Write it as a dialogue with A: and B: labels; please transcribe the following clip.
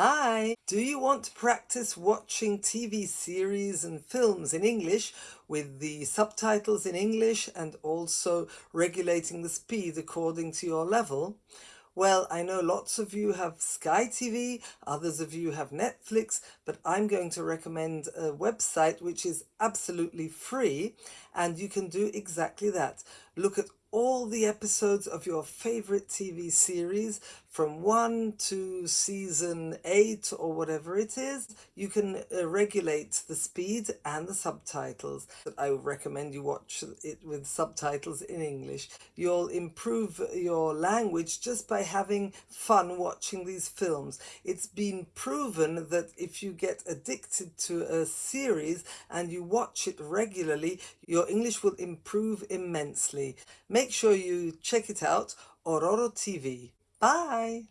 A: Hi! Do you want to practice watching TV series and films in English with the subtitles in English and also regulating the speed according to your level? Well, I know lots of you have Sky TV, others of you have Netflix, but I'm going to recommend a website which is absolutely free and you can do exactly that. Look at all the episodes of your favorite TV series from 1 to season 8 or whatever it is. You can uh, regulate the speed and the subtitles. I recommend you watch it with subtitles in English. You'll improve your language just by having fun watching these films. It's been proven that if you get addicted to a series and you watch it regularly, your English will improve immensely. Make sure you check it out, Ororo TV. Bye!